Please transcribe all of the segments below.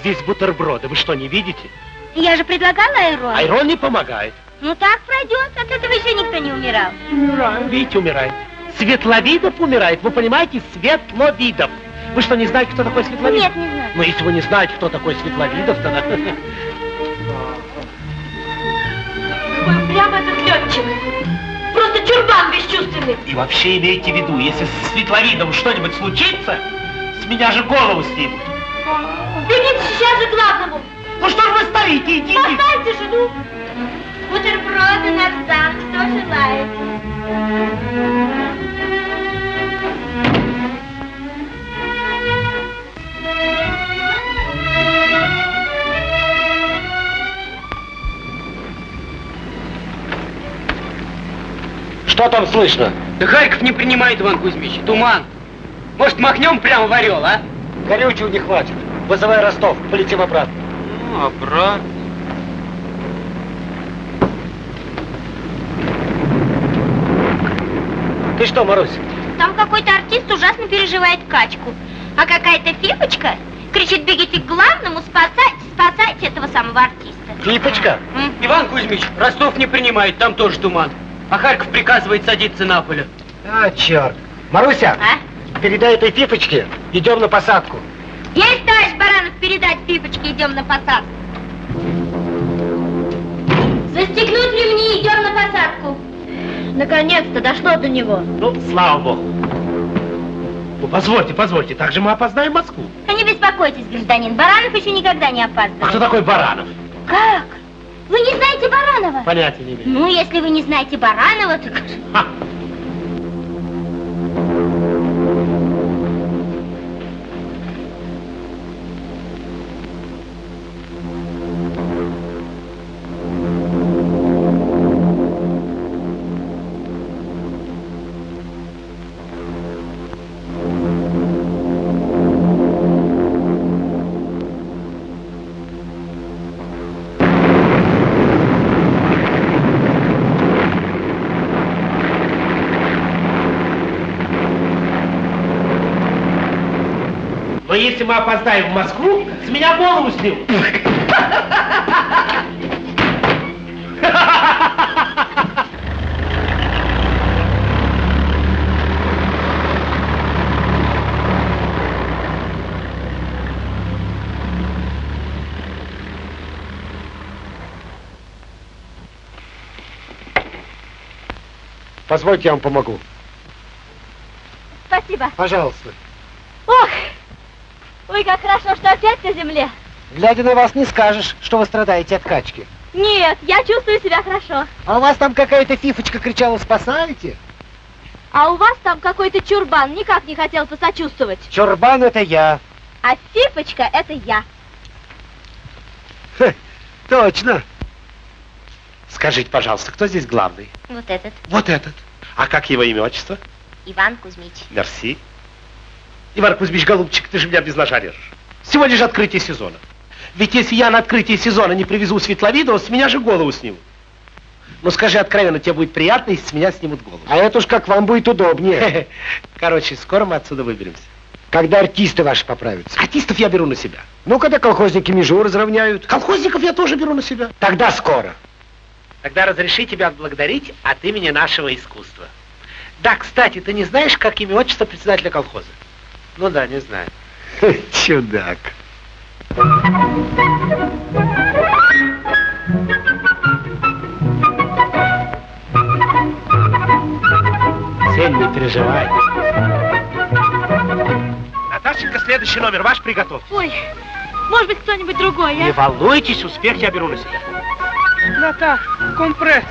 здесь бутерброды? Вы что, не видите? Я же предлагала айрон. Айрон не помогает. Ну так пройдет, от этого еще никто не умирал. Умираем, видите, умирает. Светловидов умирает, вы понимаете? Светловидов. Вы что, не знаете, кто такой Светловидов? Нет, не знаю. Ну, если вы не знаете, кто такой Светловидов, тогда... Какой прямо этот летчик. Просто чурбан бесчувственный. И вообще имейте в виду, если с Светловидом что-нибудь случится, с меня же голову снимут. Сейчас же к главному. Ну что ж вы стоите, идите. Поставьте жену. Бутерброды, нарзан, кто желает? Что там слышно? Да Харьков не принимает, Иван Кузьмич. Туман. Может, махнем прямо в Орел, а? Горючего не хватит. Вызывай Ростов, полетим обратно. Ну, обратно. Ты что, Марусь? Там какой-то артист ужасно переживает качку. А какая-то фифочка кричит, бегите к главному, спасайте, спасайте этого самого артиста. Фипочка? М? Иван Кузьмич, Ростов не принимает, там тоже туман. А Харьков приказывает садиться на поле. А, черт. Маруся, А? передай этой Фипочке, идем на посадку. Есть, товарищ Баранов, передать фифочке, идем на посадку. Застегнуть ремни, идем на посадку. Наконец-то дошло до него. Ну, слава богу. Ну, позвольте, позвольте, так же мы опознаем Москву. А не беспокойтесь, гражданин, Баранов еще никогда не А кто такой Баранов? Как? Вы не знаете Баранова? Понятия не имею. Ну, если вы не знаете Баранова, то... Ха. Если мы опоздаем в Москву, с меня голову снимут. Позвольте, я вам помогу. Спасибо. Пожалуйста. Ой, как хорошо, что опять на земле. Глядя на вас, не скажешь, что вы страдаете от качки. Нет, я чувствую себя хорошо. А у вас там какая-то фифочка кричала «спасайте». А у вас там какой-то чурбан никак не хотел посочувствовать. Чурбан это я. А Фифочка — это я. Точно. Скажите, пожалуйста, кто здесь главный? Вот этот, Вот этот. А как его имя, отчество? Иван Кузьмич. Мерси. Иван Кузьмич, голубчик, ты же меня без ножа режешь. Сегодня же открытие сезона. Ведь если я на открытие сезона не привезу Светловидова, с меня же голову снимут. Ну скажи откровенно, тебе будет приятно, если с меня снимут голову. А это уж как вам будет удобнее. Короче, скоро мы отсюда выберемся. Когда артисты ваши поправятся. Артистов я беру на себя. Ну, когда колхозники межу разровняют. Колхозников я тоже беру на себя. Тогда скоро. Тогда разреши тебя отблагодарить от имени нашего искусства. Да, кстати, ты не знаешь, как имя отчество председателя колхоза? Ну да, не знаю. Чудак. Сень, не переживай. Наташенька, следующий номер ваш приготовь. Ой, может быть, кто-нибудь другой, Не а? волнуйтесь, успех я беру на себя. Ната, компресс.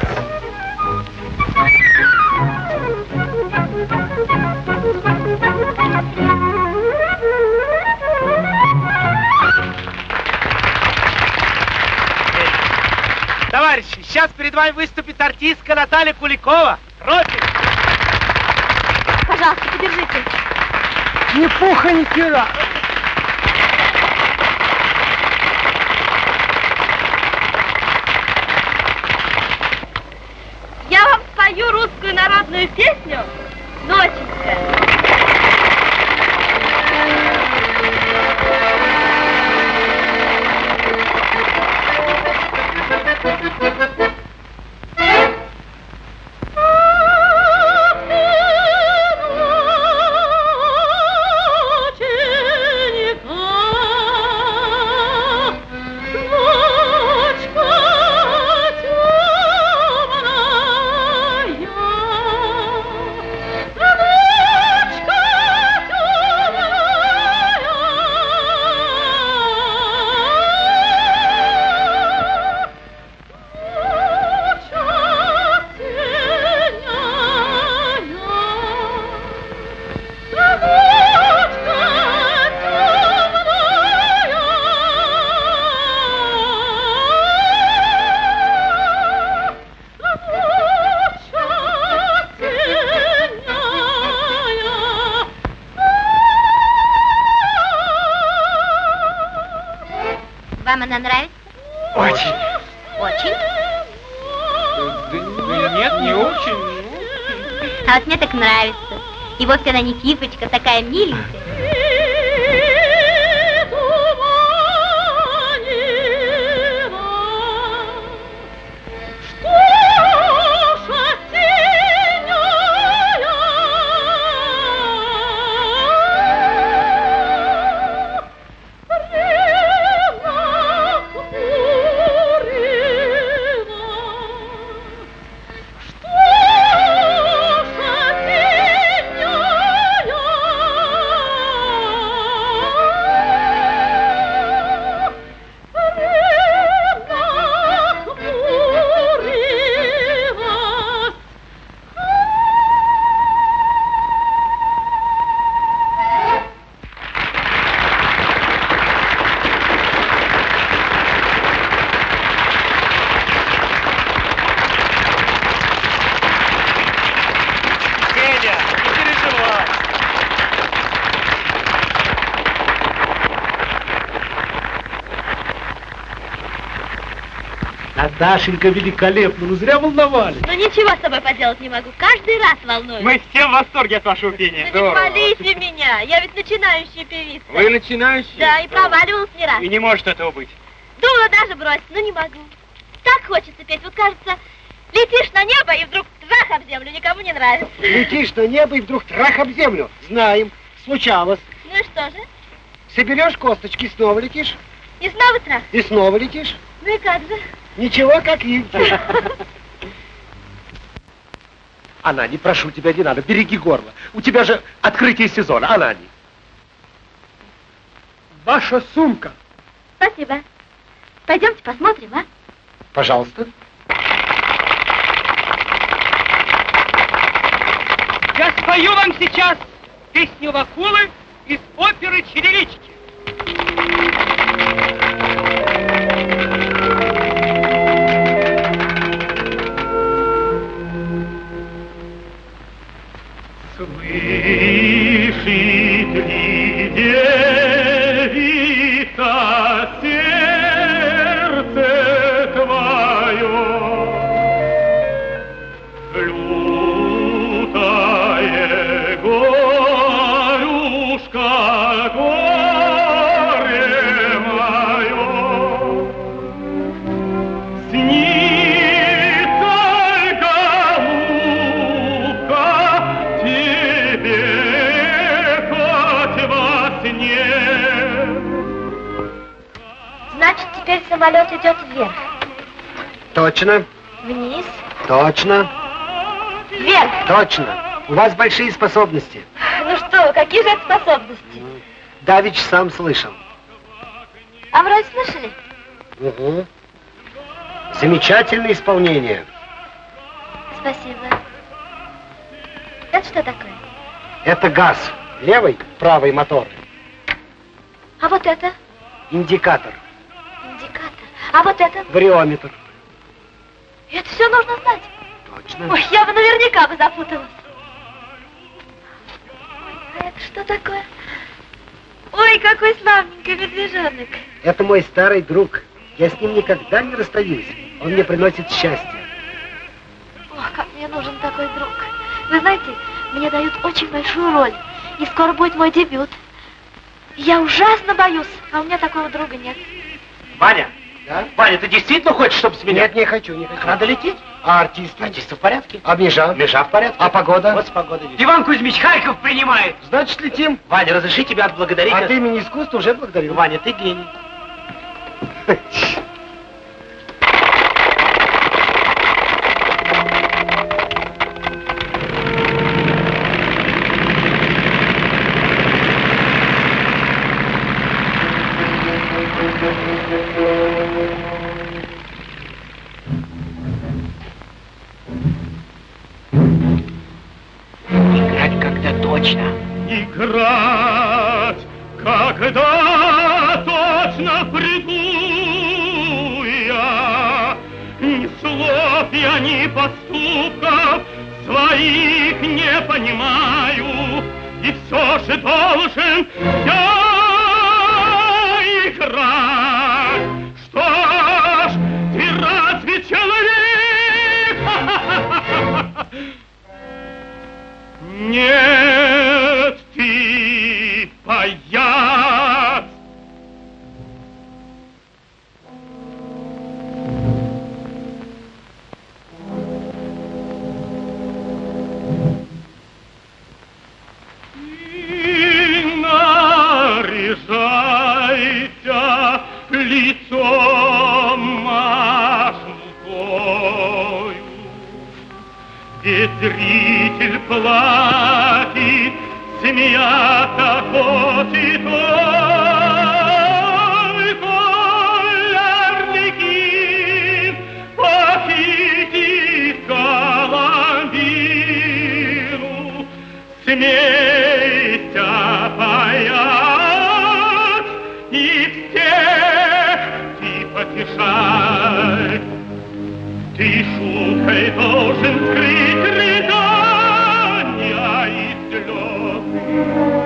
Товарищи, сейчас перед вами выступит артистка Наталья Куликова. Ротик. Пожалуйста, подержите. Ни пуха, ни пера. Я вам спою русскую народную песню «Доченька». Вам она нравится? Очень. Очень. Да нет, не очень. А вот мне так нравится. И вовсе она не кифочка, такая миленькая. Наташенька великолепно, ну зря волновались. Ну ничего с собой поделать не могу, каждый раз волнуюсь. Мы все в восторге от вашего пения. Ну не хвалите меня, я ведь начинающая певица. Вы начинающий? Да, и проваливалась не раз. И не может этого быть. Думала даже бросить, но не могу. Так хочется петь, вот кажется, летишь на небо и вдруг трах об землю, никому не нравится. Летишь на небо и вдруг трах об землю. Знаем. Случалось. Ну и что же? Соберешь косточки, снова летишь. И снова трах. И снова летишь. Ну и как же? Ничего, как Ильки. Анани, прошу тебя, не надо, береги горло. У тебя же открытие сезона, Анани. Ваша сумка. Спасибо. Пойдемте посмотрим, а? Пожалуйста. Я спою вам сейчас песню Вакулы из оперы «Черевички». Ли самолет идет вверх, Точно. вниз, Точно. вверх. Точно. У вас большие способности. Ну что, какие же это способности? Давич сам слышал. А разве слышали? Угу. Замечательное исполнение. Спасибо. Это что такое? Это газ. Левый, правый мотор. А вот это? Индикатор. А вот это? Вариометр. Это все нужно знать. Точно. Ой, я бы наверняка бы запуталась. Ой, а это что такое? Ванечка Медвежонок. Это мой старый друг. Я с ним никогда не расстаюсь. Он мне приносит счастье. Ох, как мне нужен такой друг. Вы знаете, мне дают очень большую роль. И скоро будет мой дебют. Я ужасно боюсь, а у меня такого друга нет. Ваня, Да? Ваня, ты действительно хочешь, чтобы с меня... Нет, не хочу, не хочу. Надо лететь? А артисты? Артисты в порядке. А Межа? Межа в порядке. А погода? Вот с погодой. Иван Кузьмич Харьков принимает. Значит, летим. Ваня, разреши тебя отблагодарить. От имени искусства уже благодарю. Ваня, ты гений. Смейся, паяц, и всех ты потешай. Ты шуткой должен скрыть рыдания и слезы,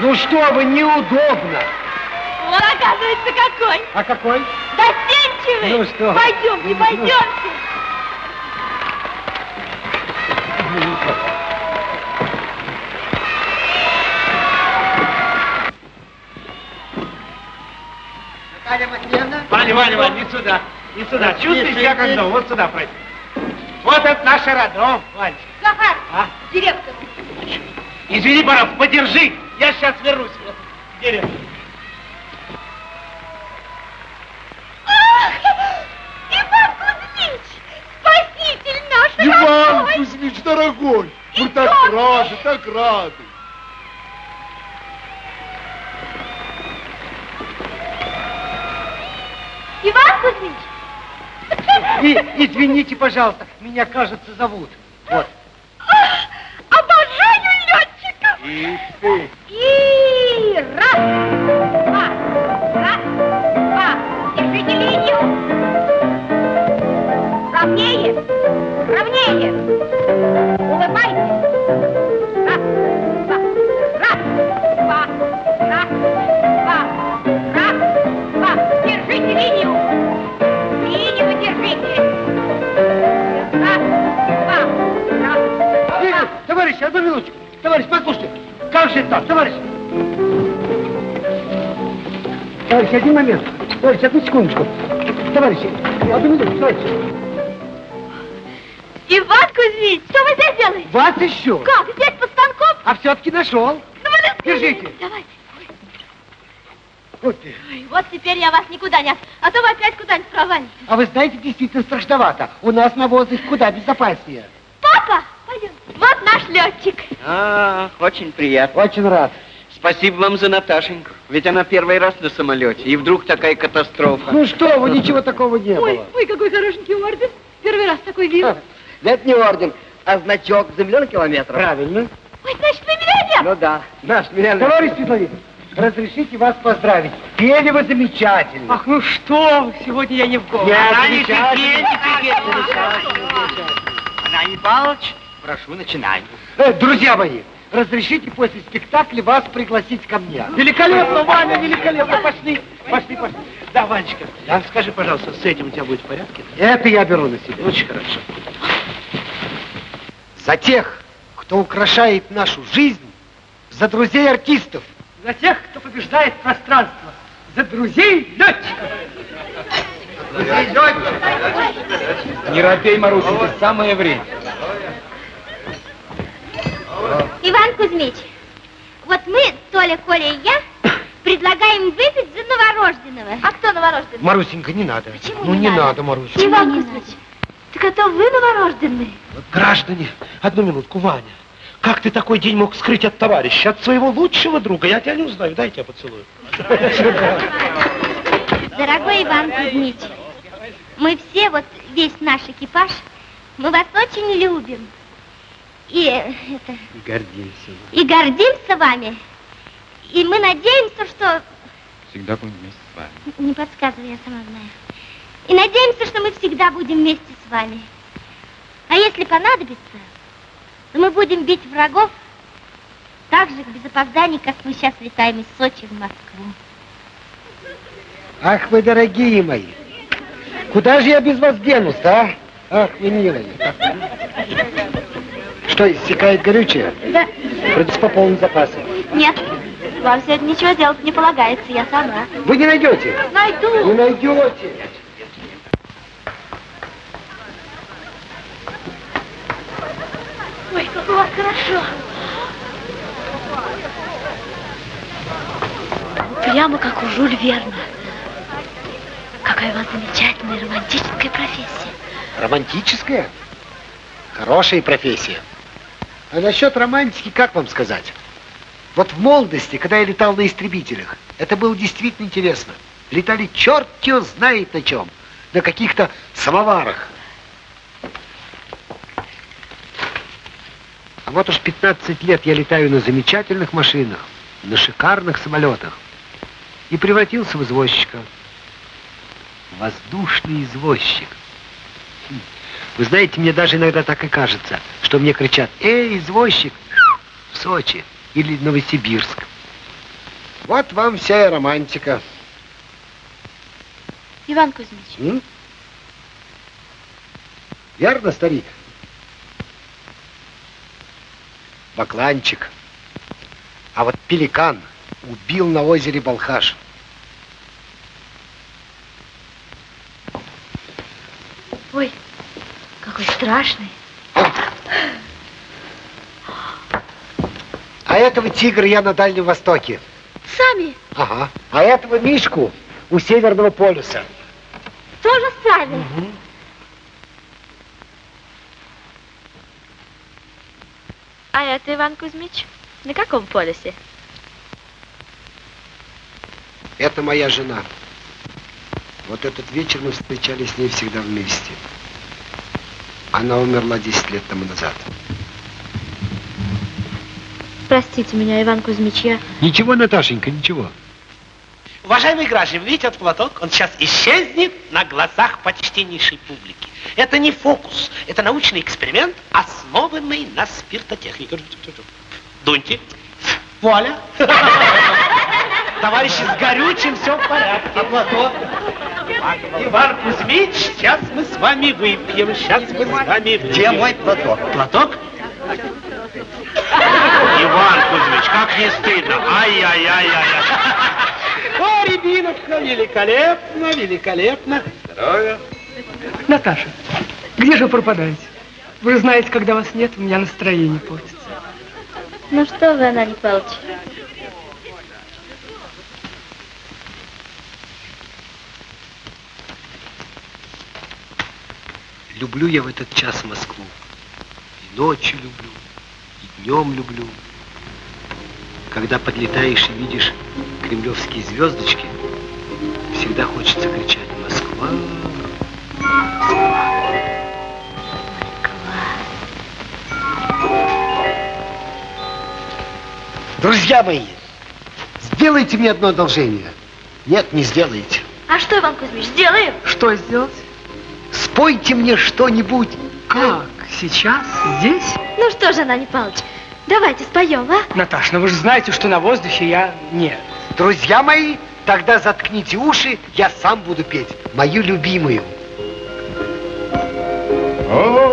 Ну что вы, неудобно. Он, оказывается, какой. А какой? Застенчивый. Ну что? Пойдемте, Ну, пойдемте. Наталья Матвеевна? Ваня, Ваня, Ваня, не сюда. Не сюда. Чувствуешь себя как дома? Вот сюда пройди. Вот это наш роддом, Вань. Захар, А? директор. Извини, Баров, подержи. Я сейчас вернусь. Ах, Иван Кузьмич, спаситель наш Иван родной. Кузьмич, дорогой! Мы так рады, так рады! Иван Кузьмич! И, извините, пожалуйста, меня, кажется, зовут. Вот. Летчиков! И ты! И раз, два, раз, два. Держите линию. Ровнее, ровнее. Улыбайтесь. Раз, два, раз, два, раз, два, раз, два. Держите линию. Линию держите. Раз, два, раз, два. товарищ, одну минуточку. Товарищ, послушайте, как же так, товарищ? Товарищ, один момент. Товарищ, одну секундочку. Товарищи, одну минутку, товарищ. Иван Кузьмич, что вы здесь делаете? Вас еще. Как, здесь под станком? А все-таки нашел. Ну, вы. Держите. Давайте. Вот. Ой, вот теперь я вас никуда не... от- А то вы опять куда-нибудь провалитесь. А вы знаете, действительно страшновато. У нас на воздухе куда безопаснее. Папа, пойдем. Вот наш летчик. А, очень приятно. Очень рад. Спасибо вам за Наташеньку. Ведь она первый раз на самолете. И вдруг такая катастрофа. Ну что вы, ничего такого не Ой, было. ой, какой хорошенький орден. Первый раз такой вижу. Это не орден, а значок за миллион километров. Правильно. Ой, значит, вы миллионер. Ну да, наш миллионер. Товарищ Светлович, разрешите вас поздравить. Пели вы замечательно. Ах, ну что вы, сегодня я не в голову. Я Она не замечательно. Андрей Павлович, прошу, начинай. Э, друзья мои, разрешите после спектакля вас пригласить ко мне. Великолепно, Ваня, великолепно. Пошли, пошли, пошли. Да, Ванечка, а скажи, пожалуйста, с этим у тебя будет в порядке? Это я беру на себя. Очень хорошо. За тех, кто украшает нашу жизнь, за друзей артистов. За тех, кто побеждает пространство. За друзей летчиков. Не робей, Марусенька, самое время. Иван Кузьмич, вот мы, Толя, Коля и я, предлагаем выпить за новорожденного. А кто новорожденный? Марусенька, не надо. Почему ну не не надо? надо, Марусенька. Иван Кузьмич, так это вы новорожденный? Граждане, одну минутку, Ваня. Как ты такой день мог скрыть от товарища, от своего лучшего друга? Я тебя не узнаю, дай я тебя поцелую. Дорогой Иван Кузьмич, мы все, вот весь наш экипаж, мы вас очень любим. И, это, Гордимся. и гордимся вами. И мы надеемся, что... Всегда будем вместе с вами. Не подсказывай, я сама знаю. И надеемся, что мы всегда будем вместе с вами. А если понадобится, то мы будем бить врагов так же без опозданий, как мы сейчас летаем из Сочи в Москву. Ах вы, дорогие мои, куда же я без вас денусь, а? Ах вы, милые. Что, иссякает горючее? Да. Придется пополнить запасы. Нет, вам сегодня ничего делать не полагается, я сама. Вы не найдете? Не Найду. найдете. Ой, как у вас хорошо. Прямо как у Жюль Верна. Какая у вас замечательная романтическая профессия. Романтическая? Хорошая профессия. А насчет романтики, как вам сказать? Вот в молодости, когда я летал на истребителях, это было действительно интересно. Летали черт его знает на чем. На каких-то самоварах. А вот уж 15 лет я летаю на замечательных машинах, на шикарных самолетах. И превратился в извозчика. Воздушный извозчик. Вы знаете, мне даже иногда так и кажется, что мне кричат «Эй, извозчик!» в Сочи или Новосибирск. Вот вам вся и романтика. Иван Кузьмич, М? Верно, старик? Бакланчик. А вот пеликан убил на озере Балхаш. ой, какой страшный. А этого тигра я на Дальнем Востоке. Сами Ага. А этого мишку у Северного полюса. тоже сами. А это, Иван Кузьмич, на каком полюсе? Это моя жена. Вот этот вечер мы встречались с ней всегда вместе. Она умерла 10 лет тому назад. Простите меня, Иван Кузьмич, я... Ничего, Наташенька, ничего. Уважаемые граждане, видите этот платок? Он сейчас исчезнет на глазах почтеннейшей публики. Это не фокус, это научный эксперимент, основанный на спиртотехнике. Дуньте. Вуаля. Товарищи, с горючим все в порядке. А платок? Иван Кузьмич, сейчас мы с вами выпьем, сейчас мы с вами выпьем. Где мой платок? Платок? Иван Кузьмич, как не стыдно. Ай-яй-яй-яй. О, рябиновка, великолепно, великолепно. Здоровья. Наташа, где же вы пропадаете? Вы же знаете, когда вас нет, у меня настроение портится. Ну что вы, Анатолий Павлович? Люблю я в этот час Москву. И ночью люблю, и днем люблю. Когда подлетаешь и видишь кремлевские звездочки, всегда хочется кричать «Москва!» Друзья мои, сделайте мне одно одолжение. Нет, не сделаете. А что, Иван Кузьмич, сделаем? Что сделать? Спойте мне что-нибудь. Как? Сейчас? Здесь? Ну что же, Анатолий Павлович, давайте споем, а? Наташа, ну вы же знаете, что на воздухе я нет. Друзья мои, тогда заткните уши, я сам буду петь мою любимую. Ах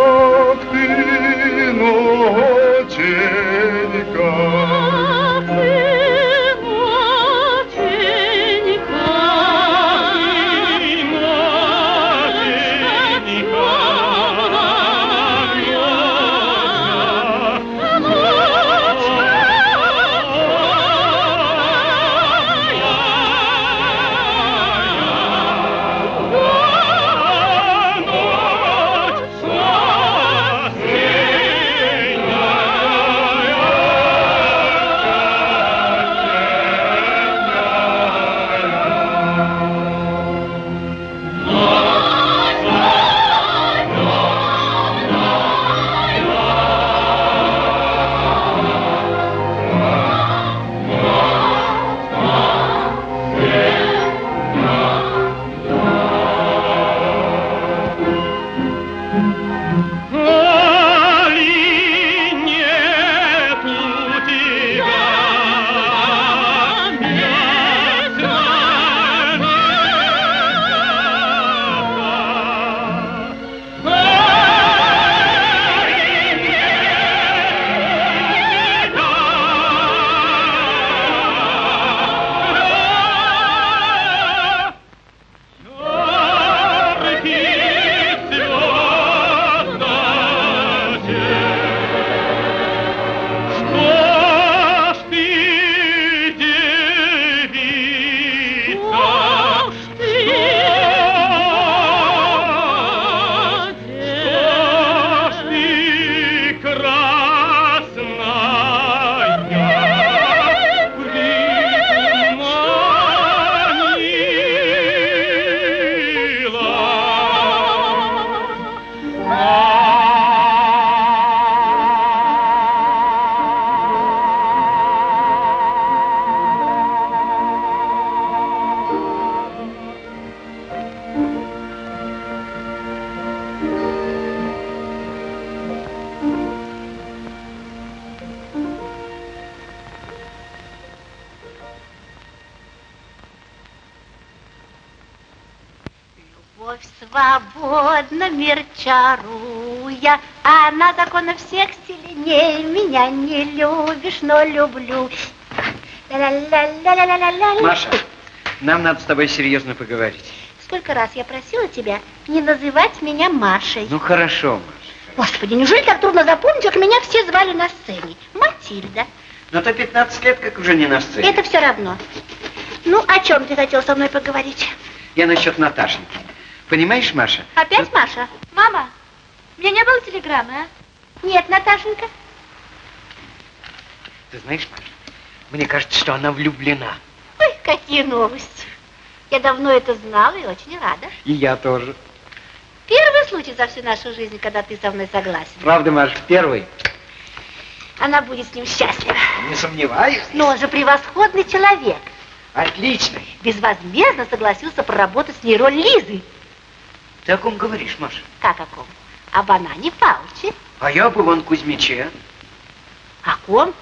Меня не любишь, но люблю. Маша, нам надо с тобой серьезно поговорить. Сколько раз я просила тебя не называть меня Машей. Ну хорошо, Маша. Господи, неужели так трудно запомнить, как меня все звали на сцене? Матильда. Но то 15 лет, как уже не на сцене. Это все равно. Ну, о чем ты хотел со мной поговорить? Я насчет Наташеньки. Понимаешь, Маша? Опять вот Маша? Мама, мне не было телеграммы, а? Нет, Наташенька. Ты знаешь, Маша, мне кажется, что она влюблена. Ой, какие новости. Я давно это знала и очень рада. И я тоже. Первый случай за всю нашу жизнь, когда ты со мной согласен. Правда, Маша, первый? Она будет с ним счастлива. Не сомневаюсь. Но он же превосходный человек. Отлично. Безвозмездно согласился проработать с ней роль Лизы. Ты о ком говоришь, Маша? Как о ком? Об Анане Павловиче. А я об Иван Кузьмиче. О ком?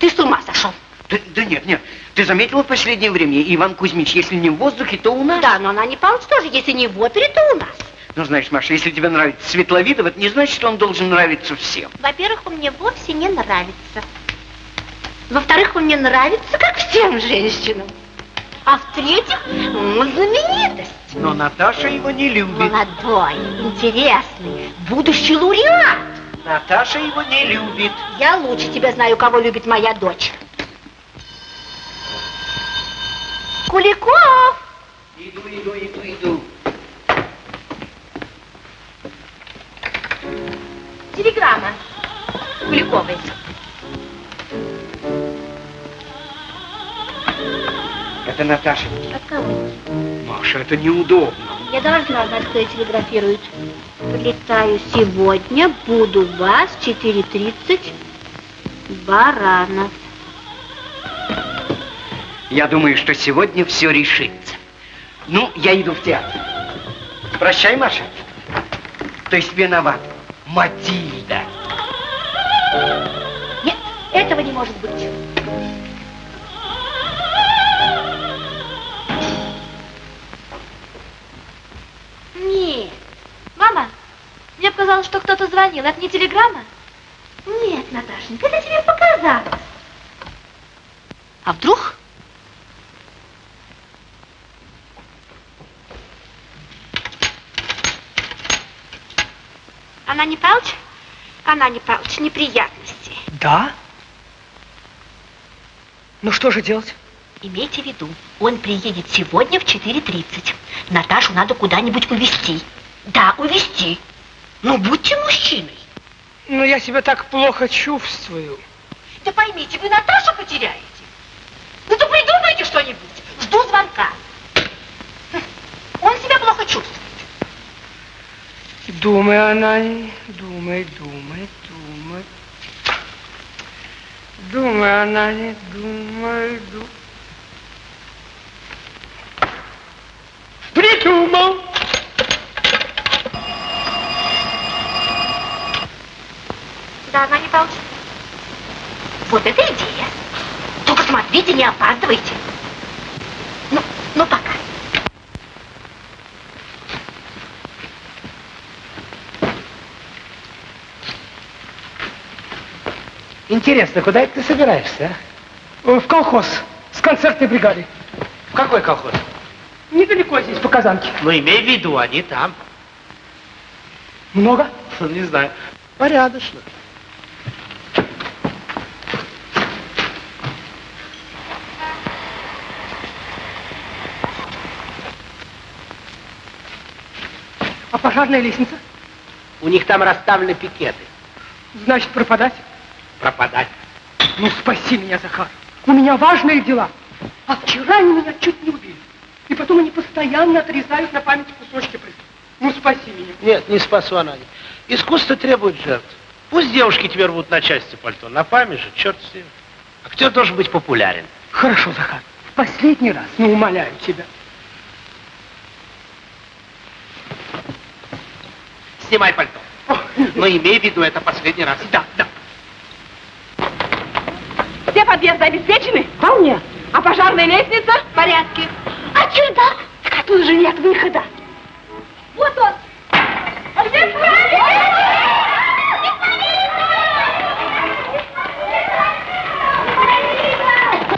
Ты с ума сошел. Да, да нет, нет. Ты заметила в последнее время, Иван Кузьмич, если не в воздухе, то у нас. Да, но Анане Павлович тоже, если не в опере, то у нас. Ну, знаешь, Маша, если тебе нравится Светловидов, это не значит, что он должен нравиться всем. Во-первых, он мне вовсе не нравится. Во-вторых, он мне нравится, как всем женщинам. А в-третьих, он знаменитость. Но Наташа его не любит. Молодой, интересный, будущий лауреат. Наташа его не любит. Я лучше тебя знаю, кого любит моя дочь. Куликов! Иду, иду, иду, иду. Телеграмма. Куликовой. Это Наташа. От кого? Маша, это неудобно. Я должна знать, кто ей телеграфирует. Прилетаю сегодня, буду вас в 4.30. Баранов. Я думаю, что сегодня все решится. Ну, я иду в театр. Прощай, Маша. То есть виноват. Матильда. Нет, этого не может быть. Мама, мне показалось, что кто-то звонил. Это не телеграмма? Нет, Наташенька, это тебе показалось. А вдруг? Она не Палыч? Она не Палыч, неприятности. Да? Ну что же делать? Имейте в виду, он приедет сегодня в 4.30. Наташу надо куда-нибудь увезти. Да, увезти. Ну, будьте мужчиной. Ну, я себя так плохо чувствую. Да поймите, вы Наташу потеряете. Ну, то придумайте что-нибудь. Жду звонка. Он себя плохо чувствует. Думай, она, думай, думай, думай. Думай, она, думай, думай. Она не Палыч. Вот это идея. Только смотрите, не опаздывайте. Ну, ну пока. Интересно, куда это ты собираешься, а? В колхоз с концертной бригадой. В какой колхоз? Недалеко здесь, по Казанке. Ну, имей в виду, они там. Много? Не знаю. Порядочно. Пожарная лестница? У них там расставлены пикеты. Значит, пропадать? Пропадать. Ну, спаси меня, Захар. У меня важные дела. А вчера они меня чуть не убили. И потом они постоянно отрезают на память кусочки прыгать. Ну, спаси меня. Нет, не спасу она. Искусство требует жертв. Пусть девушки теперь рвут на части пальто. На память же, черт с ним. Актер должен быть популярен. Хорошо, Захар. В последний раз, ну, умоляю тебя. Снимай пальто. Но имей в виду, это последний раз. Да, да. Все подъезды обеспечены? Вполне. А пожарная лестница? В порядке. А чердак? Так оттуда же нет выхода. Вот он. А где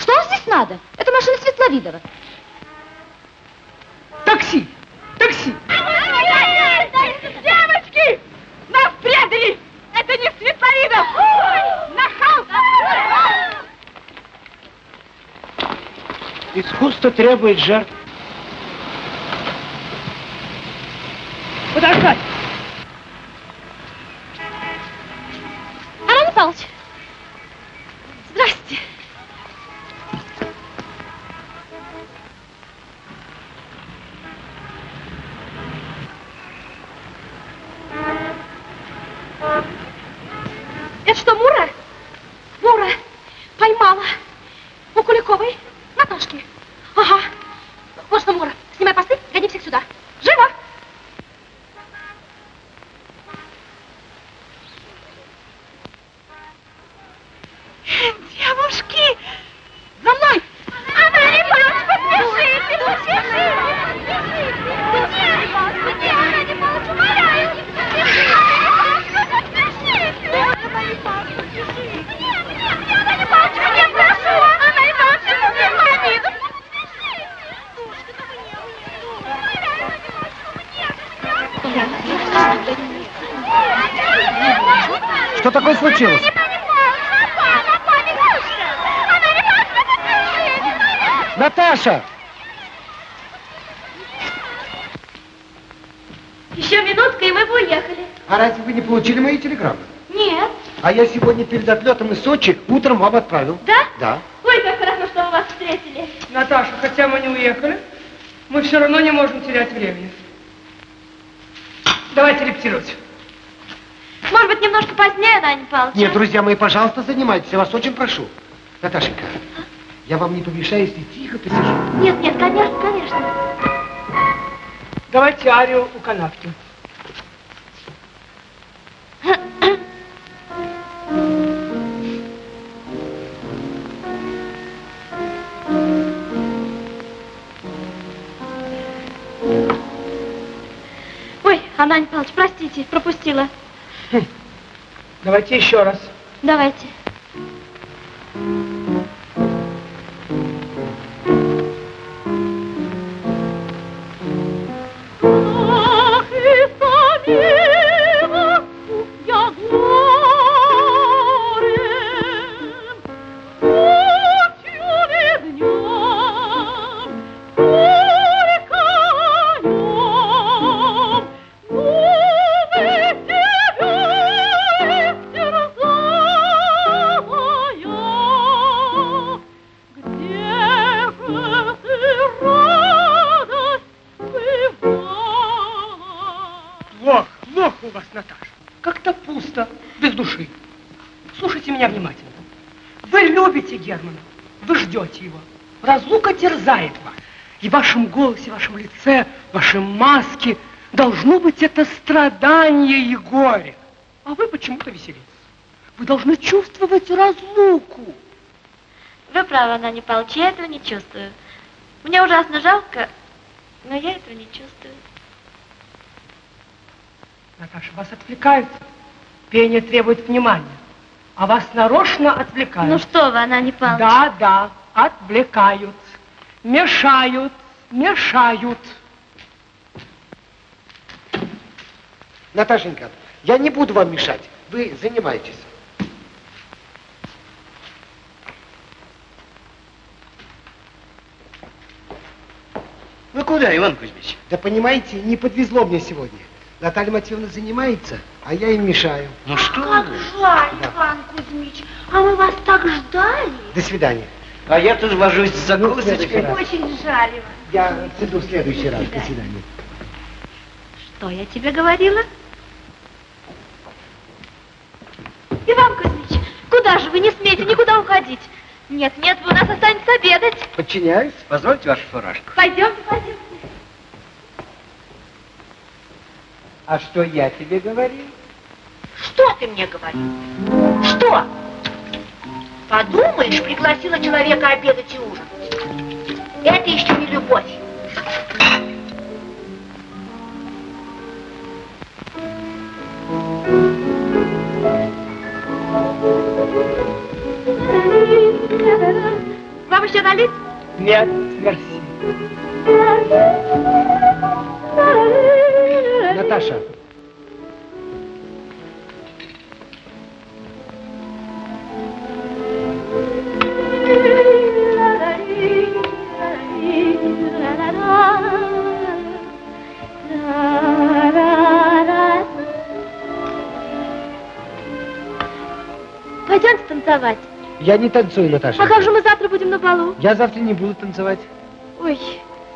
Что вам здесь надо? Это машина Светловидова. Такси! Такси! Девочки! Нас предали! Это не Светловидов! Нахал! Искусство требует жертв. Подождать! Аран Павлович. Здрасте. Что такое случилось? Наташа! Еще минутка, и мы бы уехали. А разве вы не получили мои телеграммы? Нет. А я сегодня перед отлетом из Сочи утром вам отправил. Да? Да. Ой, как хорошо, что мы вас встретили. Наташа, хотя мы не уехали, мы все равно не можем терять времени. Давайте репетировать. Может быть, немножко позднее, Даня Павлович? Нет, друзья мои, пожалуйста, занимайтесь. Я вас очень прошу. Наташенька, я вам не помешаю, если тихо посижу. Нет, нет, конечно, конечно. Давайте арию у канавки. Ой, Анань Павлович, простите, пропустила. Давайте еще раз. Давайте. Почему-то веселитесь. Вы должны чувствовать разлуку. Вы правы, Анань Павлович, я этого не чувствую. Мне ужасно жалко, но я этого не чувствую. Наташа, вас отвлекают. Пение требует внимания. А вас нарочно отвлекают. Ну что вы, Анань Павлович? Да, да, отвлекают, мешают, мешают. Наташенька, я не буду вам мешать. Вы занимайтесь. Вы куда, Иван Кузьмич? Да понимаете, не подвезло мне сегодня. Наталья Матвеевна занимается, а я им мешаю. Ну что Как вы? жаль, Иван Кузьмич, а мы вас так ждали. До свидания. А я тут вожусь с Ну, закусочкой. раз. Очень жаль, Иван. Я приду в следующий раз. До свидания. Что я тебе говорила? Иван Кузьмич, куда же вы не смеете никуда уходить? Нет, нет, вы у нас останетесь обедать. Подчиняюсь. Позвольте вашу фуражку. Пойдемте, пойдемте. А что я тебе говорил? Что ты мне говорил? Что? Подумаешь, пригласила человека обедать и ужинать. Это еще не любовь. Еще налить? Нет, мерси. Наташа, Пойдемте танцевать. Я не танцую, Наташа. А как же мы завтра будем на балу? Я завтра не буду танцевать. Ой,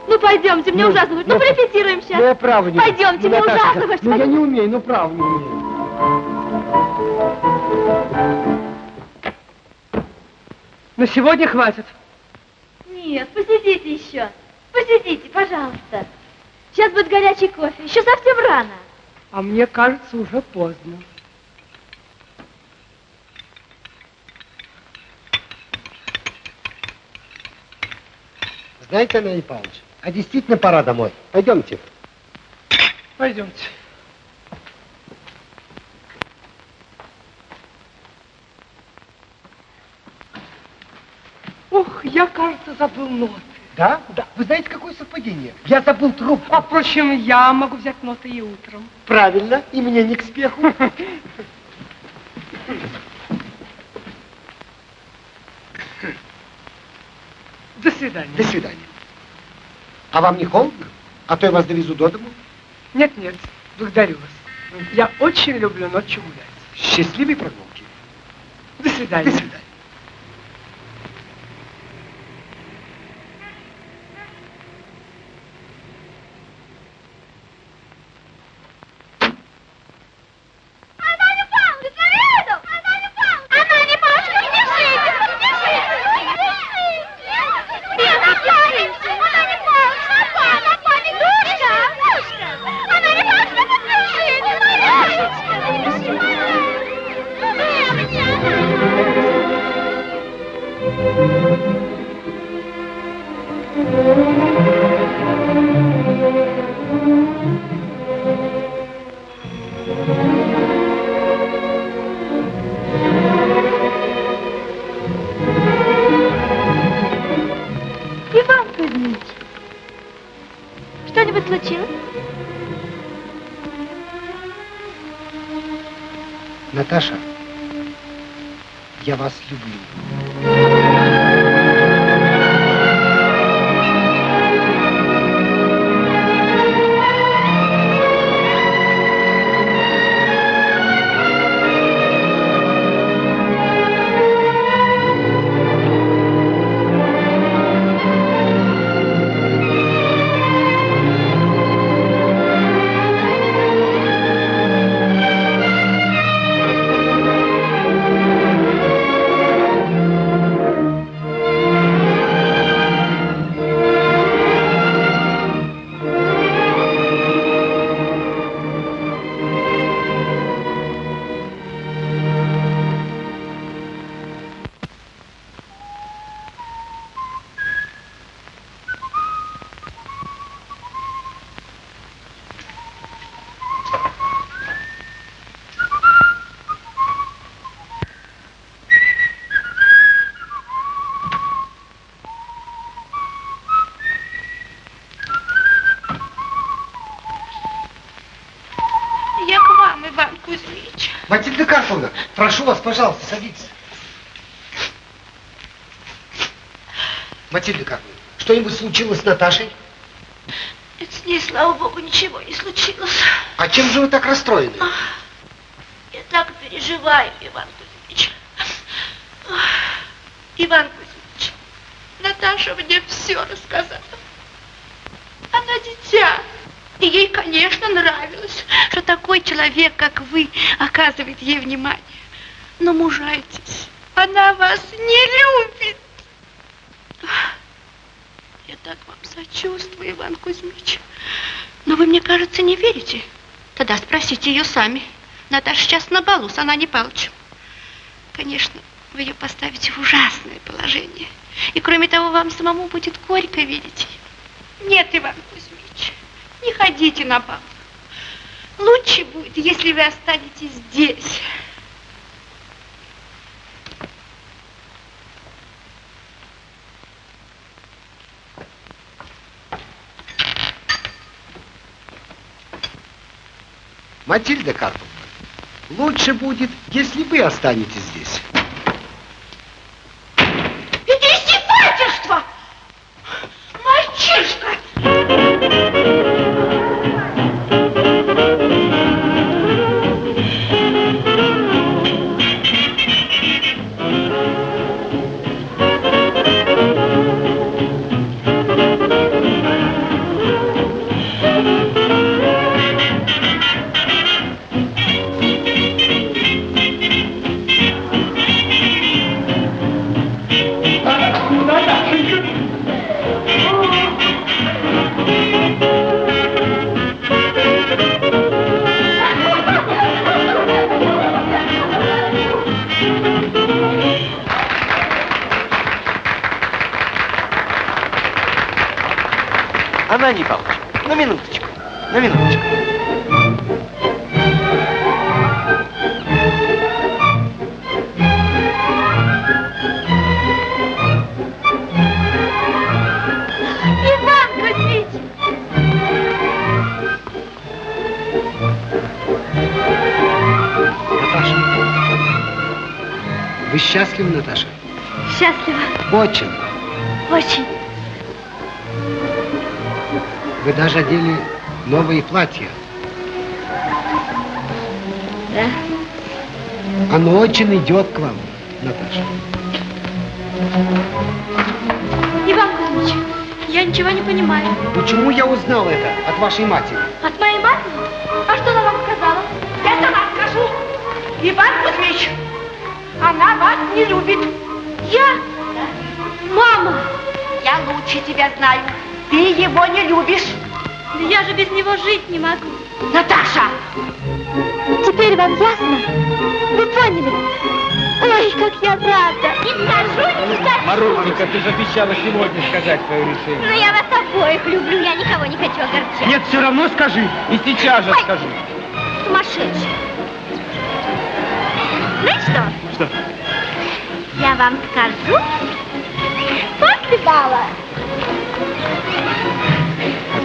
ну пойдемте, мне Ну, ужасно будет. Ну, ну, порепетируем сейчас. Ну, я право не Пойдемте, ну, мне Наташка, ужасно хочется. Ну, я не умею, ну, право не умею. На сегодня хватит. Нет, посидите еще. Посидите, пожалуйста. Сейчас будет горячий кофе. Еще совсем рано. А мне кажется, уже поздно. Знаете, Анатолий Павлович, а действительно пора домой. Пойдемте. Пойдемте. Ох, я, кажется, забыл ноты. Да? Да. Вы знаете, какое совпадение? Я забыл трубку. А, впрочем, я могу взять ноты и утром. Правильно, и мне не к спеху. До свидания. До свидания. А вам не холодно? А то я вас довезу до дому. Нет, нет, благодарю вас. Я очень люблю ночью гулять. Счастливой прогулки. До свидания. До свидания. Прошу вас, пожалуйста, садитесь. Матильда Карповна, что-нибудь случилось с Наташей? Нет, с ней, слава богу, ничего не случилось. А чем же вы так расстроены? Я так переживаю, Иван Кузьмич. Ах, Иван Кузьмич, Наташа мне все рассказала. Она дитя. И ей, конечно, нравилось, что такой человек, как вы, оказывает ей внимание. Но мужайтесь, она вас не любит. Я так вам сочувствую, Иван Кузьмич. Но вы, мне кажется, не верите. Тогда спросите ее сами. Наташа сейчас на балу с Ананей Павловичем. Конечно, вы ее поставите в ужасное положение. И кроме того, вам самому будет горько видеть. Нет, Иван Кузьмич, не ходите на бал. Лучше будет, если вы останетесь здесь. Матильда Карповна, лучше будет, если вы останетесь здесь. Вы счастливы, Наташа? Счастлива. Очень. Очень. Вы даже одели новые платья. Да. Оно очень идет к вам, Наташа. Иван Кузьмич, я ничего не понимаю. Почему я узнал это от вашей матери? Она вас не любит. Я? Мама! Я лучше тебя знаю. Ты его не любишь. Да я же без него жить не могу. Наташа! Теперь вам ясно? Вы поняли? Ой, как я рада! Не скажу, не скажу! Марусенька, ты же обещала сегодня сказать свое решение. Но я вас обоих люблю, я никого не хочу огорчать. Нет, все равно скажи. И сейчас же Ой. скажи. Сумасшедший. Знаете что? Что? Я вам скажу после бала.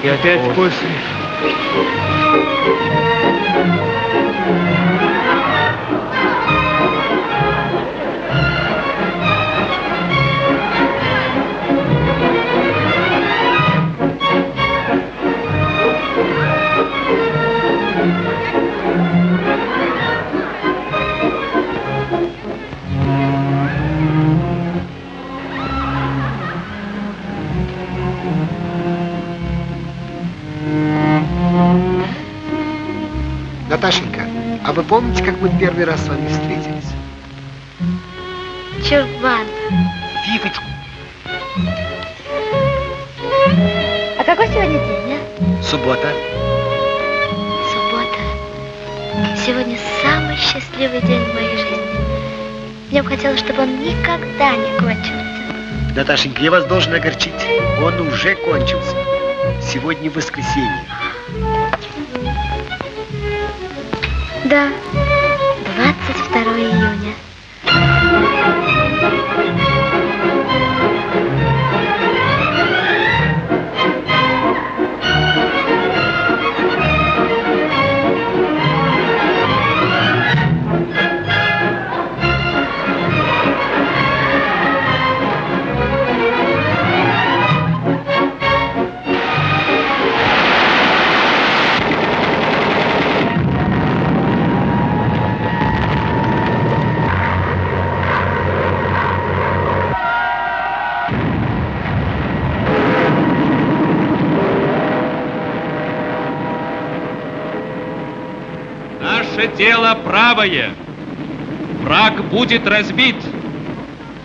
И опять после. А вы помните, как мы первый раз с вами встретились? Чурбан. Фифочку. А какой сегодня день, а? Суббота. Суббота. Сегодня самый счастливый день в моей жизни. Мне бы хотелось, чтобы он никогда не кончился. Наташенька, я вас должен огорчить. Он уже кончился. Сегодня воскресенье. Да, 22 июня. Наше дело правое. Враг будет разбит.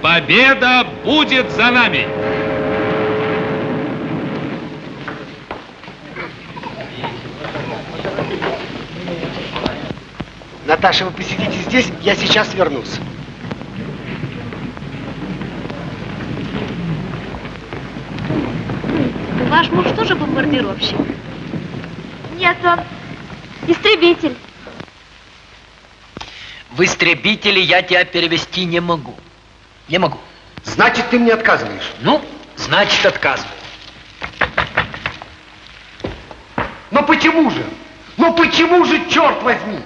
Победа будет за нами. Наташа, вы посидите здесь, я сейчас вернусь. Ваш муж тоже бомбардировщик? Нет, он истребитель. В истребители я тебя перевести не могу. Не могу. Значит, ты мне отказываешь? Ну, значит, отказываю. Но почему же? Но почему же, черт возьми?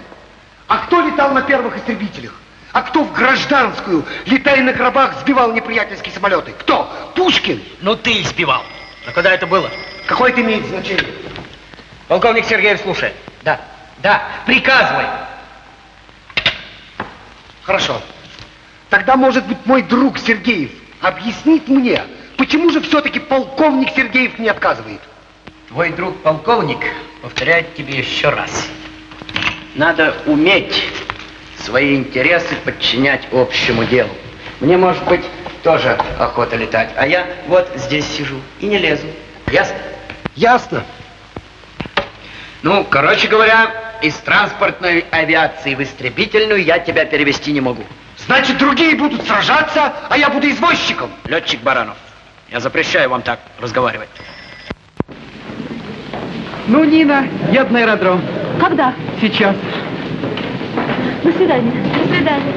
А кто летал на первых истребителях? А кто в гражданскую, летая на гробах, сбивал неприятельские самолеты? Кто? Пушкин? Ну, ты сбивал. А когда это было? Какое это имеет значение? Полковник Сергеев, слушай. Да, да, приказывай. Хорошо. Тогда, может быть, мой друг Сергеев объяснит мне, почему же все-таки полковник Сергеев не отказывает? Твой друг полковник повторяет тебе еще раз. Надо уметь свои интересы подчинять общему делу. Мне, может быть, тоже охота летать, а я вот здесь сижу и не лезу. Ясно? Ясно. Ну, короче говоря, из транспортной авиации в истребительную я тебя перевести не могу. Значит, другие будут сражаться, а я буду извозчиком. Летчик Баранов, я запрещаю вам так разговаривать. Ну, Нина, еду на аэродром. Когда? Сейчас. До свидания. До свидания.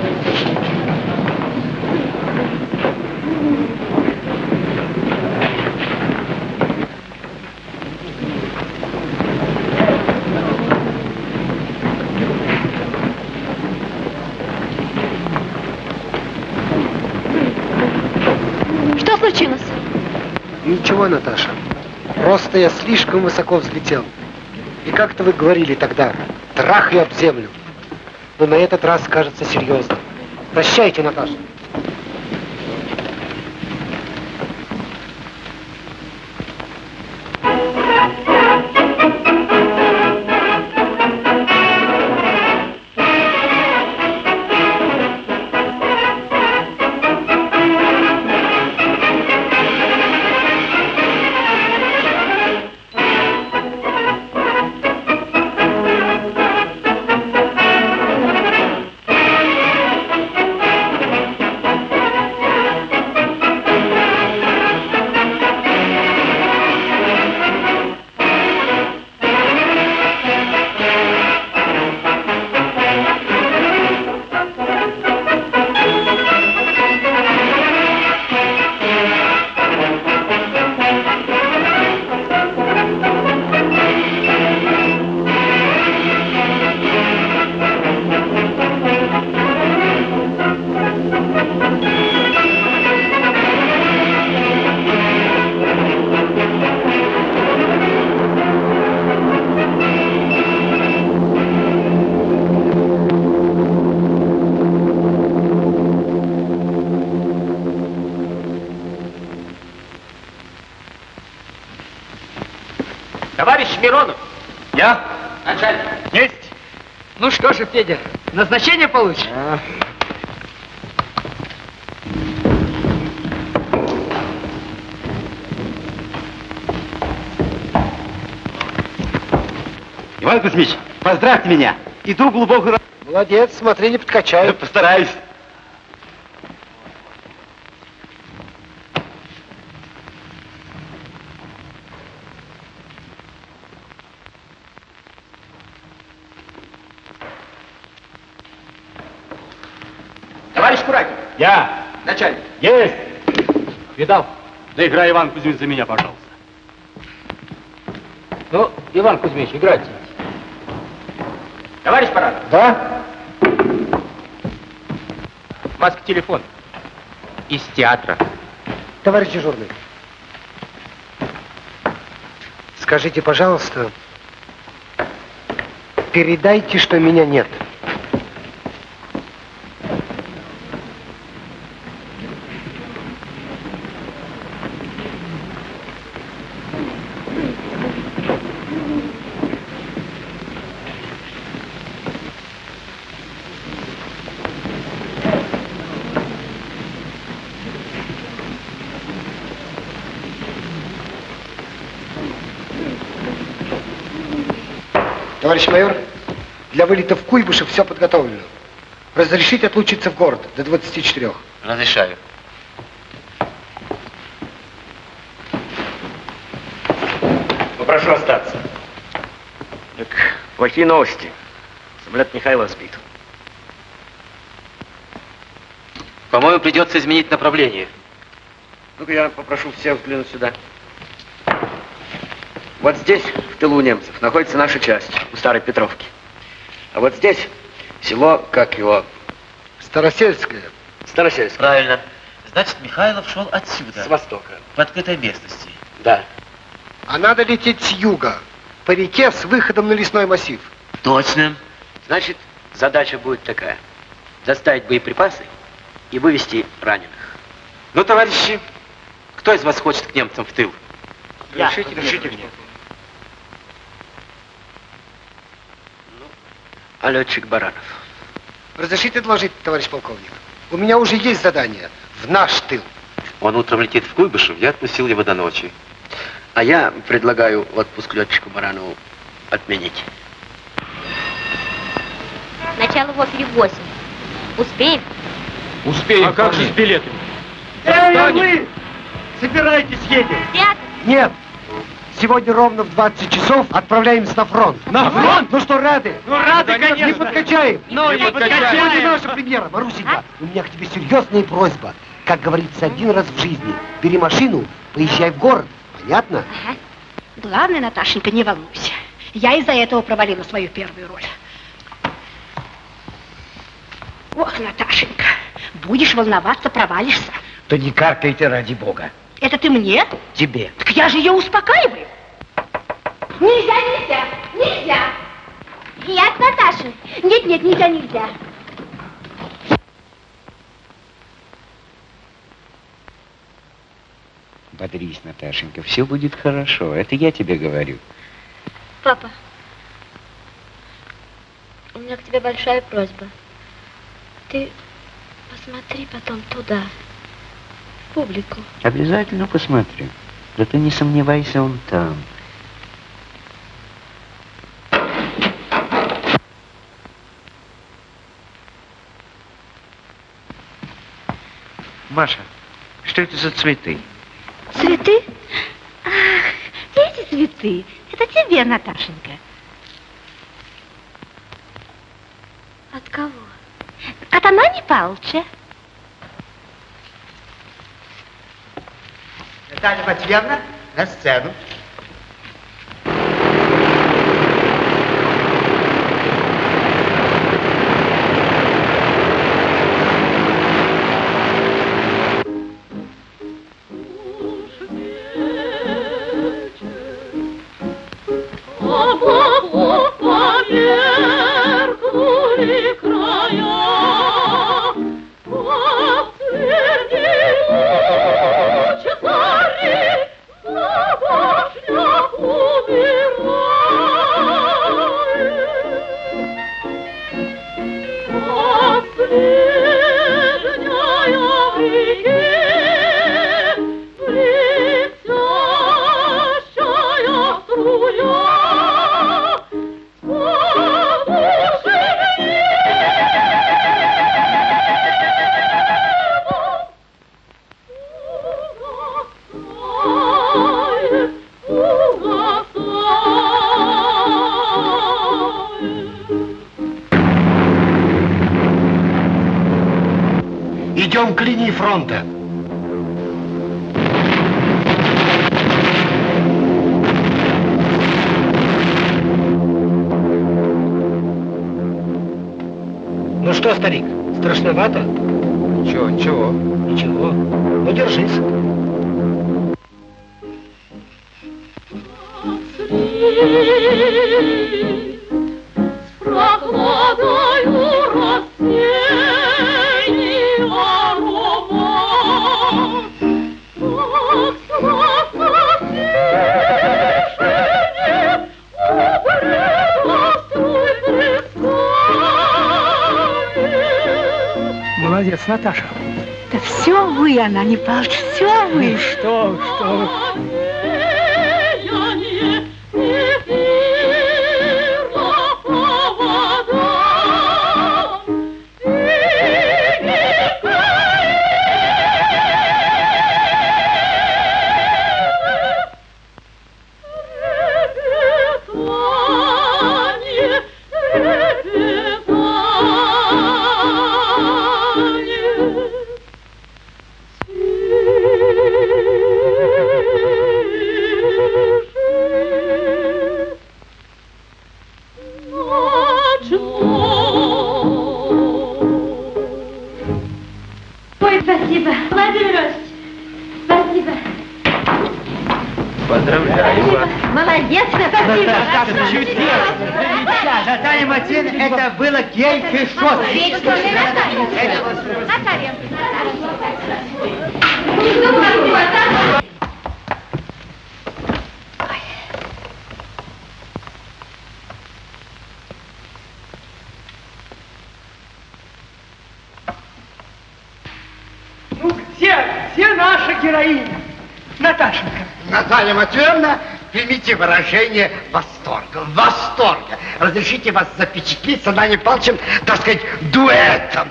Ничего, Наташа. Просто я слишком высоко взлетел. И как-то вы говорили тогда, трах и об землю. Но на этот раз кажется серьезно. Прощайте, Наташа. Товарищ Миронов. Я? Начальник. Есть. Ну что же, Федя, назначение получишь? Иван Кузьмич, поздравьте меня. Иду глубоко... Молодец, смотри, не подкачай. Постараюсь. Товарищ Куракин. Я. Начальник. Есть. Видал? Доиграй, Иван Кузьмич, за меня, пожалуйста. Ну, Иван Кузьмич, играйте. Товарищ Парад. Да? Маска телефон. Из театра. Товарищ дежурный. Скажите, пожалуйста, передайте, что меня нет. Вылета в Куйбышев все подготовлено. Разрешите отлучиться в город до 24. Разрешаю. Попрошу остаться. Так, плохие новости. Самолет Михайлова сбит. По-моему, придется изменить направление. Ну-ка, я попрошу всех взглянуть сюда. Вот здесь, в тылу немцев, находится наша часть, у Старой Петровки. А вот здесь село, как его, Старосельская. Старосельское. Правильно. Значит, Михайлов шел отсюда, С востока. в открытой местности. Да. А надо лететь с юга, по реке с выходом на лесной массив. Точно. Значит, задача будет такая. Доставить боеприпасы и вывести раненых. Ну, товарищи, кто из вас хочет к немцам в тыл? Я. Решите, решите мне. А летчик Баранов? Разрешите доложить, товарищ полковник? У меня уже есть задание в наш тыл. Он утром летит в Куйбышев, я отпустил его до ночи. А я предлагаю отпуск летчику Баранову отменить. Начало в опере в 8. Успеем? Успеем. А как же с билетами? Эй, вы! Собирайтесь, едем. Театр? Нет. Сегодня ровно в 20 часов отправляемся на фронт. На фронт? Ну что, рады? Ну, рады, конечно. Не подкачаем. Ну, не подкачаем. Вот и наша премьера. Марусенька, у меня к тебе серьезная просьба. Как говорится, один раз в жизни. Бери машину, поезжай в город. Понятно? Ага. Главное, Наташенька, не волнуйся. Я из-за этого провалила свою первую роль. Ох, Наташенька, будешь волноваться, провалишься. То не каркайте ради бога. Это ты мне? Тебе. Так я же ее успокаиваю. Нельзя, нельзя, нельзя. Я к Наташе. Нет, нет, нельзя, нельзя. Бодрись, Наташенька, все будет хорошо. Это я тебе говорю. Папа, у меня к тебе большая просьба. Ты посмотри потом туда, в публику. Обязательно посмотрю. Да ты не сомневайся, он там. Маша, что это за цветы? Цветы? Ах, эти цветы. Это тебе, Наташенька. От кого? От Анани Павловича. Наталья Матвеевна, на сцену. Примите выражение восторга. Восторга. Разрешите вас запечатлить с Анатолием Павловичем, так сказать, дуэтом.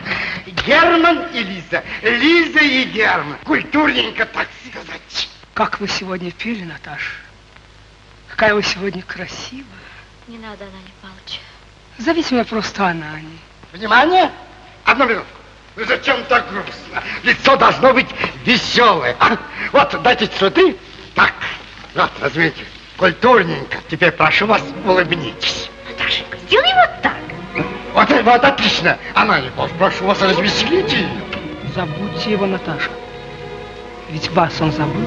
Герман и Лиза. Лиза и Герман. Культурненько, так сказать. Как вы сегодня пели, Наташа? Какая вы сегодня красивая. Не надо, Анани Павлович. Зовите меня просто Анани. Внимание! Одну минутку. Ну зачем так грустно? Лицо должно быть веселое. а? Вот, дайте цветы. Так, вот, возьмите. Культурненько. Теперь прошу вас, улыбнитесь. Наташенька, сделай вот так. Вот, вот отлично. Анна Николаевна, прошу вас, развеселите ее. Забудьте его, Наташа. Ведь вас он забыл.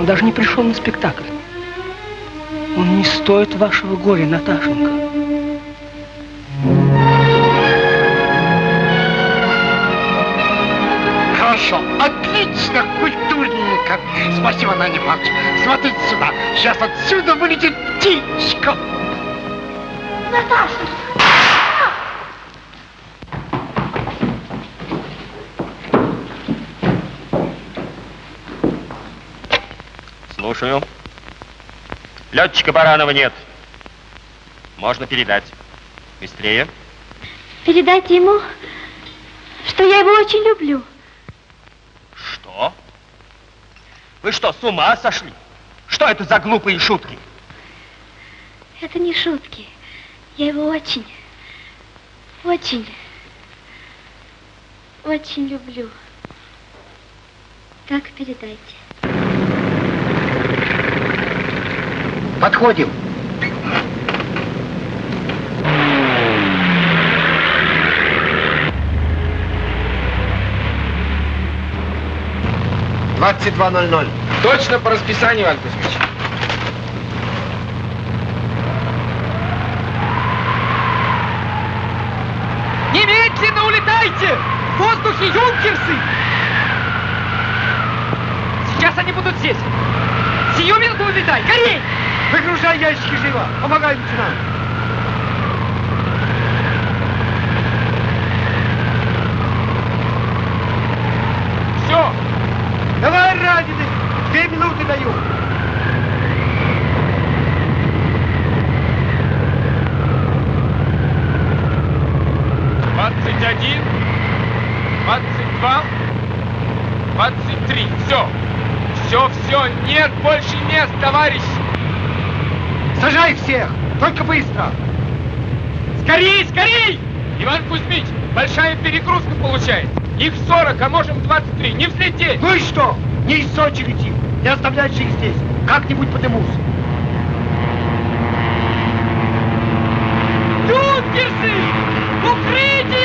Он даже не пришел на спектакль. Он не стоит вашего горя, Наташенька. Хорошо, отлично, культурненько. Спасибо, Надя Иванович. Смотрите сюда. Сейчас отсюда вылетит птичка. Наташа! Слушаю. Летчика Баранова нет. Можно передать. Быстрее. Передайте ему, что я его очень люблю. Что? Вы что, с ума сошли? Что это за глупые шутки? Это не шутки. Я его очень, очень, очень люблю. Так передайте. Подходим. Двадцать два ноль ноль. Точно по расписанию, Иван Кузьмич. Немедленно улетайте! В воздухе юнкерсы! Сейчас они будут здесь. Сию минуту улетай! Горей! Выгружай ящики живо. Помогай лейтенант. Все. Давай, раненый. Две минуты даю. Двадцать один. Двадцать два. Двадцать три. Все. Все, все. Нет больше мест, товарищ. Сажай всех. Только быстро. Скорей, скорей! Иван Кузьмич, большая перегрузка получается. Их 40, а можем 23. Не взлететь. Ну и что? Не из Сочи летим. Не оставлять же их здесь. Как-нибудь подымусь. Юнкерсы! Укрытие!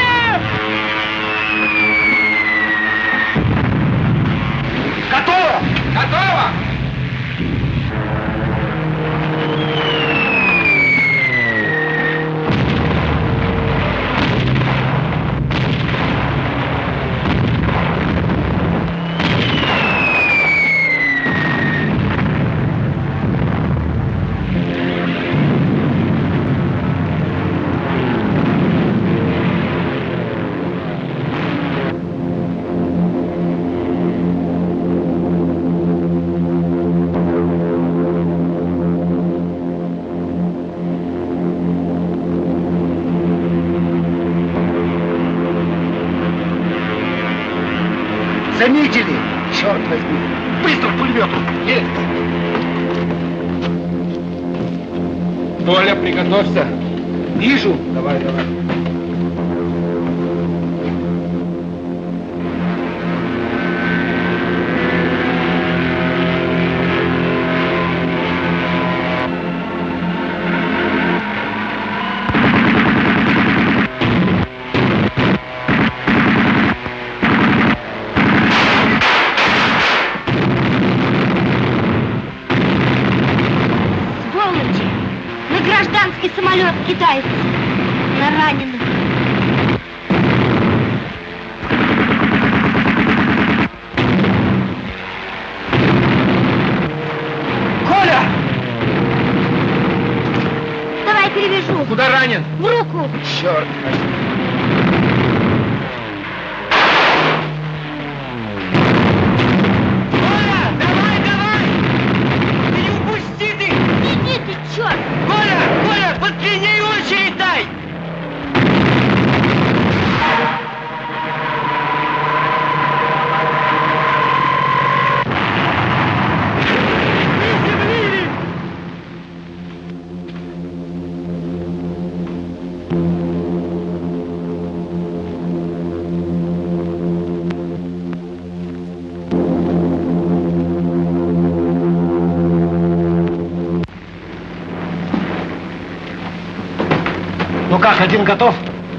Ну как, один готов?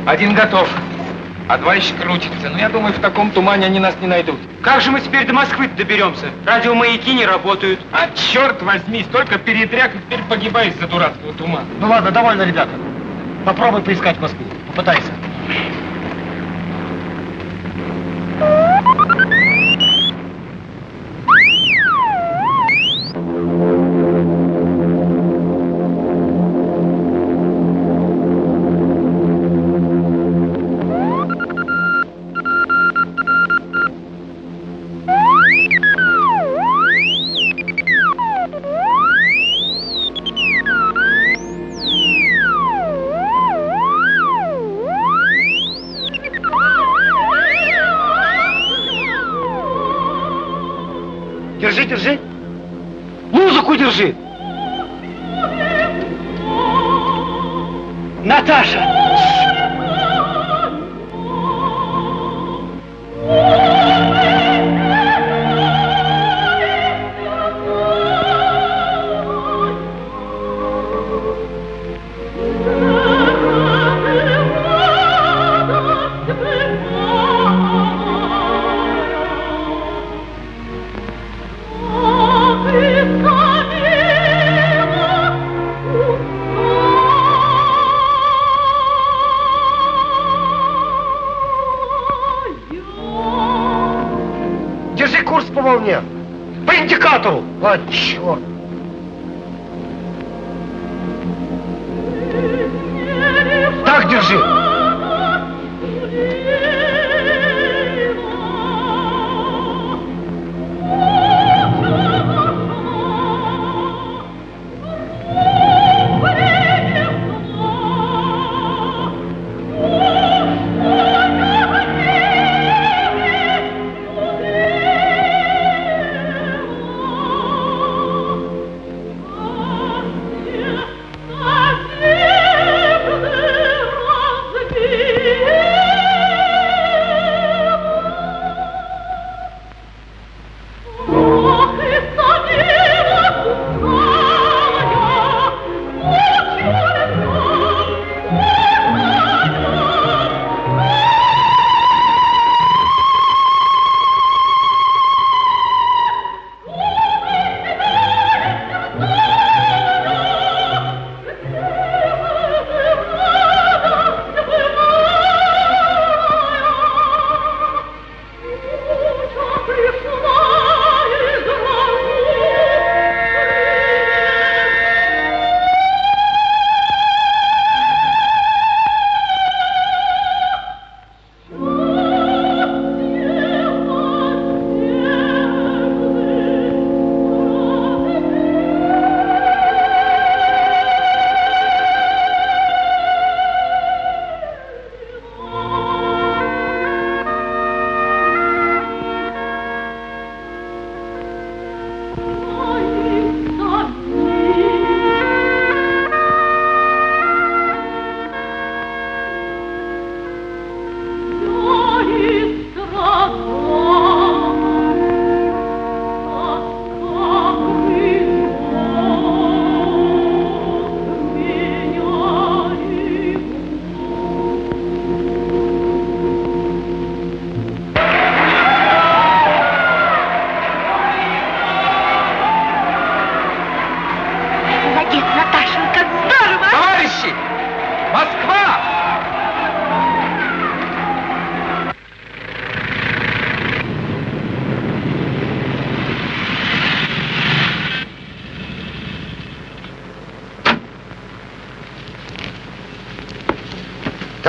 Один готов. А два еще крутится. Ну, я думаю, в таком тумане они нас не найдут. Как же мы теперь до Москвы доберемся? Радиомаяки не работают. А черт возьми, столько передряг, и теперь погибаешь за дурацкого тумана. Ну ладно, довольно, ребята. Попробуй поискать Москву. Попытайся.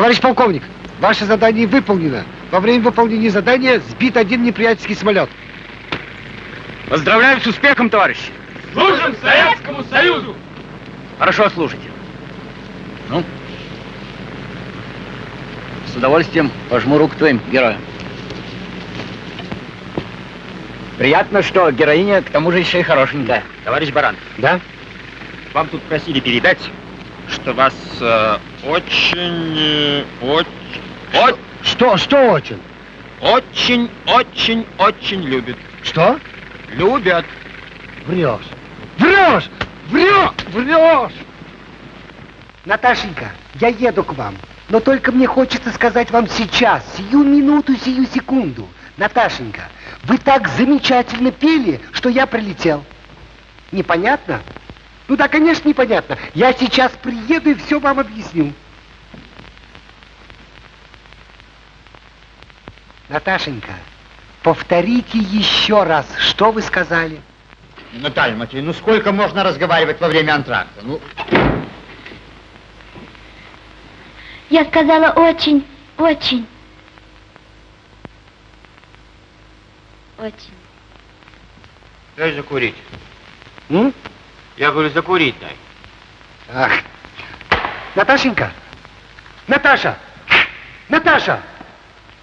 Товарищ полковник, ваше задание выполнено. Во время выполнения задания сбит один неприятельский самолет. Поздравляю с успехом, товарищи. Служим Советскому Союзу! Хорошо служите. Ну, с удовольствием пожму руку твоим героям. Приятно, что героиня к тому же еще и хорошенькая. Товарищ Баран. Да? Вам тут просили передать, что вас э, очень, э, очень, Что, что очень? очень, очень, очень любят. Что? Любят. Врешь. Врешь! Врешь! Врешь! Наташенька, я еду к вам. Но только мне хочется сказать вам сейчас, сию минуту, сию секунду. Наташенька, вы так замечательно пели, что я прилетел. Непонятно? Ну да, конечно, непонятно. Я сейчас приеду и все вам объясню. Наташенька, повторите еще раз, что вы сказали. Наталья Матвеевна, ну сколько можно разговаривать во время антракта? Ну, Я сказала очень, очень. Очень. дай закурить. М? Я говорю, закурить дай. Ах. Наташенька! Наташа! Наташа!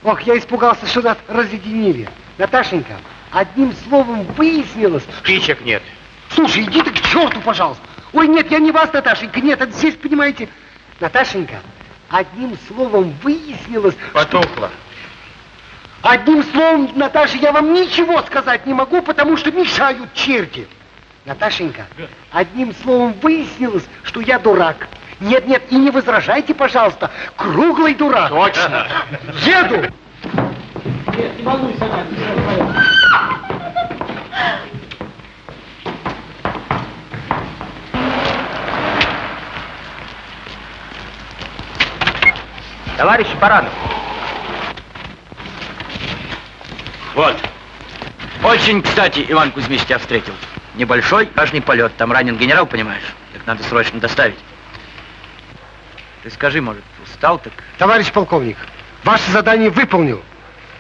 Ох, я испугался, что нас разъединили. Наташенька, одним словом выяснилось... Спичек нет. Слушай, иди ты к черту, пожалуйста. Ой, нет, я не вас, Наташенька, нет, это здесь, понимаете... Наташенька, одним словом выяснилось... Потухло. Одним словом, Наташа, я вам ничего сказать не могу, потому что мешают черти. Наташенька, одним словом выяснилось, что я дурак. Нет, нет, и не возражайте, пожалуйста. Круглый дурак. Точно. Еду. Нет, не волнуйся. Товарищ Баранов. Вот. Очень, кстати, Иван Кузьмич тебя встретил. Небольшой, важный полет. Там ранен генерал, понимаешь? Так надо срочно доставить. Ты скажи, может, устал так? Товарищ полковник, ваше задание выполнил.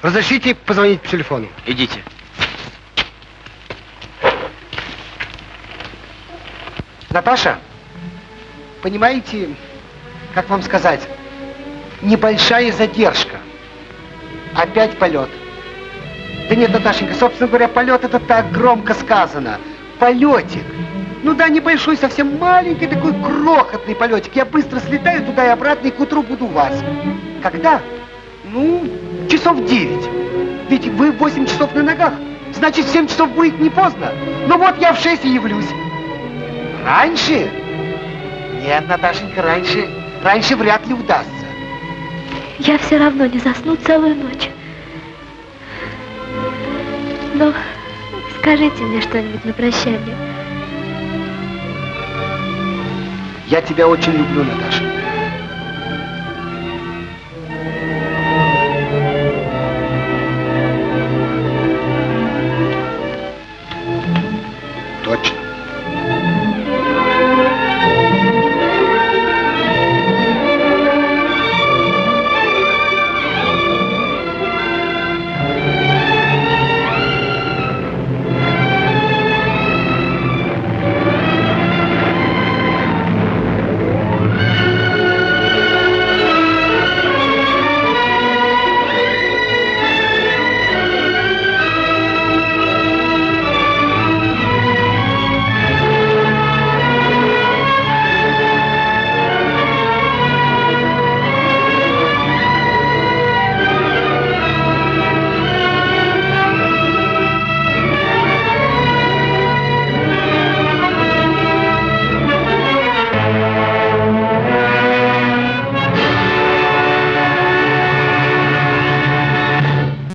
Разрешите позвонить по телефону? Идите. Наташа, понимаете, как вам сказать, небольшая задержка. Опять полет. Да нет, Наташенька, собственно говоря, полет это так громко сказано. Полетик. Ну да, небольшой, совсем маленький, такой крохотный полетик. Я быстро слетаю туда и обратно, и к утру буду у вас. Когда? Ну, часов девять. Ведь вы в 8 часов на ногах. Значит, в 7 часов будет не поздно. Ну вот я в 6 и явлюсь. Раньше? Нет, Наташенька, раньше, раньше вряд ли удастся. Я все равно не засну целую ночь. Ну, скажите мне что-нибудь на прощание. Я тебя очень люблю, Наташа.